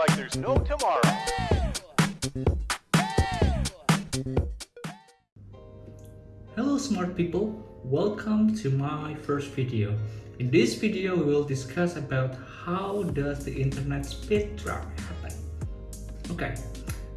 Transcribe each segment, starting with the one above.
like there's no tomorrow. Hello smart people, welcome to my first video. In this video we will discuss about how does the internet speed trap happen. Okay,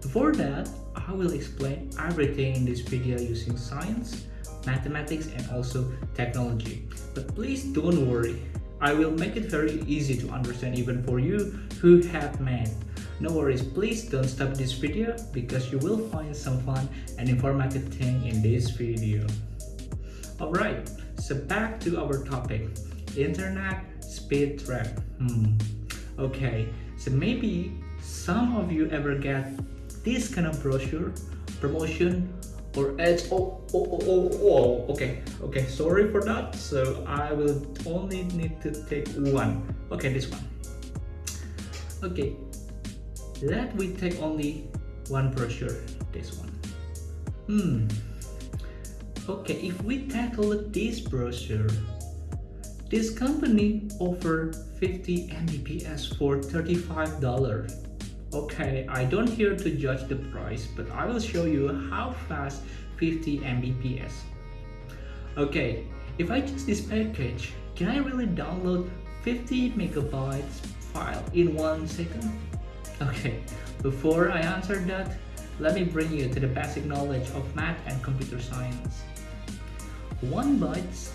before that I will explain everything in this video using science, mathematics and also technology. But please don't worry, I will make it very easy to understand even for you who have math. No worries, please don't stop this video because you will find some fun and informative thing in this video. Alright, so back to our topic, internet speed trap. Hmm. Okay, so maybe some of you ever get this kind of brochure, promotion, or edge Oh, oh, oh, oh, oh, okay, okay, sorry for that. So I will only need to take one. Okay, this one. Okay, let we take only one brochure, this one. Hmm. Okay, if we tackle this brochure, this company offer 50 Mbps for $35. Okay, I don't here to judge the price, but I will show you how fast 50 Mbps. Okay, if I choose this package, can I really download 50 megabytes file in one second? Okay, before I answer that, let me bring you to the basic knowledge of math and computer science. 1 byte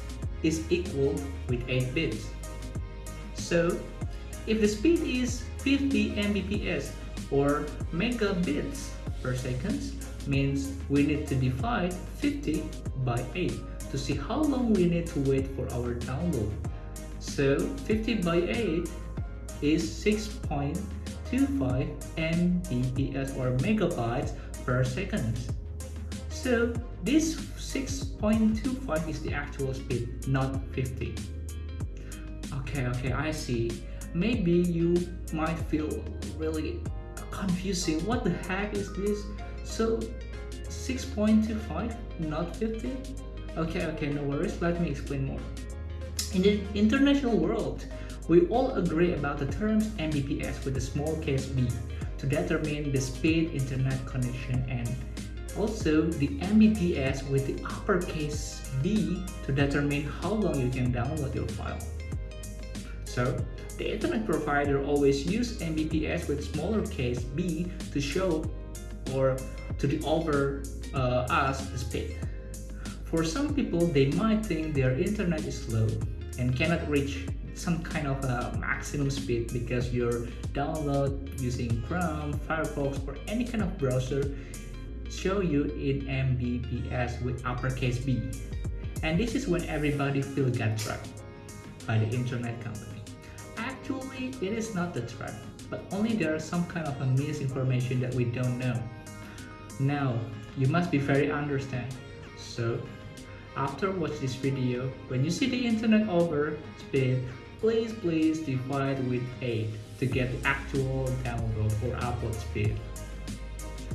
is equal with 8 bits. So, if the speed is 50 Mbps, or megabits per second means we need to divide 50 by 8 to see how long we need to wait for our download. So 50 by 8 is 6.25 Mbps or megabytes per second. So this 6.25 is the actual speed, not 50. Okay, okay, I see. Maybe you might feel really confusing. What the heck is this? So 6.25 not 50 okay okay no worries. Let me explain more. In the international world we all agree about the terms mbps with a small case b to determine the speed internet connection and also the mbps with the uppercase b to determine how long you can download your file so the internet provider always use Mbps with smaller case b to show or to the over uh, us the speed. For some people, they might think their internet is slow and cannot reach some kind of a maximum speed because your download using Chrome, Firefox or any kind of browser show you in Mbps with uppercase B. And this is when everybody feel get trapped by the internet company. Actually, it is not the threat, but only there is some kind of a misinformation that we don't know. Now, you must be very understand. So, after watch this video, when you see the internet over speed, please please divide with 8 to get the actual download or upload speed.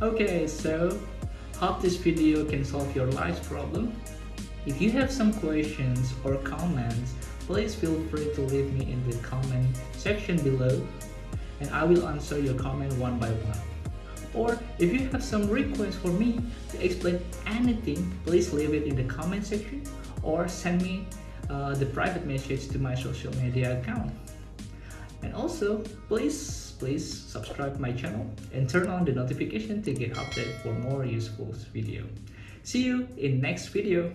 Okay, so hope this video can solve your life's problem. If you have some questions or comments, please feel free to leave me in the comment section below and I will answer your comment one by one. Or if you have some requests for me to explain anything, please leave it in the comment section or send me uh, the private message to my social media account. And also, please, please subscribe my channel and turn on the notification to get updated for more useful video. See you in next video.